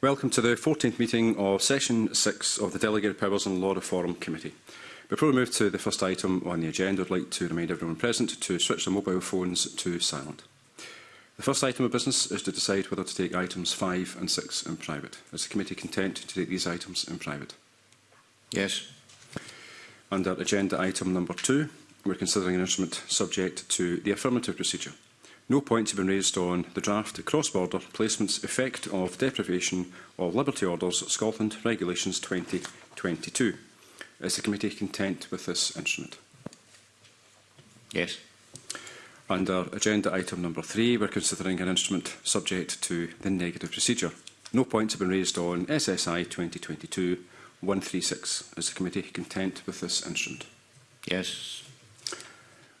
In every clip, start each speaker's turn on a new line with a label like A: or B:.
A: Welcome to the 14th meeting of Session 6 of the Delegated Powers and Law Reform Committee. Before we move to the first item on the agenda, I'd like to remind everyone present to switch their mobile phones to silent. The first item of business is to decide whether to take items 5 and 6 in private. Is the committee content to take these items in private?
B: Yes.
A: Under agenda item number 2, we're considering an instrument subject to the affirmative procedure. No points have been raised on the draft cross-border placements effect of deprivation of liberty orders Scotland Regulations 2022. Is the committee content with this instrument?
B: Yes.
A: Under agenda item number three, we're considering an instrument subject to the negative procedure. No points have been raised on SSI 2022-136. Is the committee content with this instrument?
B: Yes.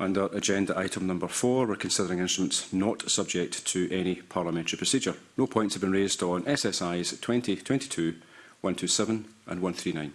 A: Under agenda item number four, we're considering instruments not subject to any parliamentary procedure. No points have been raised on SSIs 2022, 127 and 139.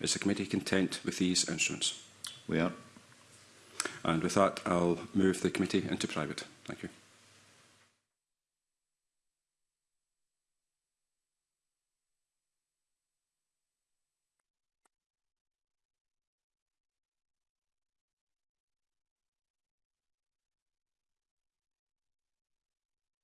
A: Is the committee content with these instruments?
B: We are.
A: And with that, I'll move the committee into private. Thank you.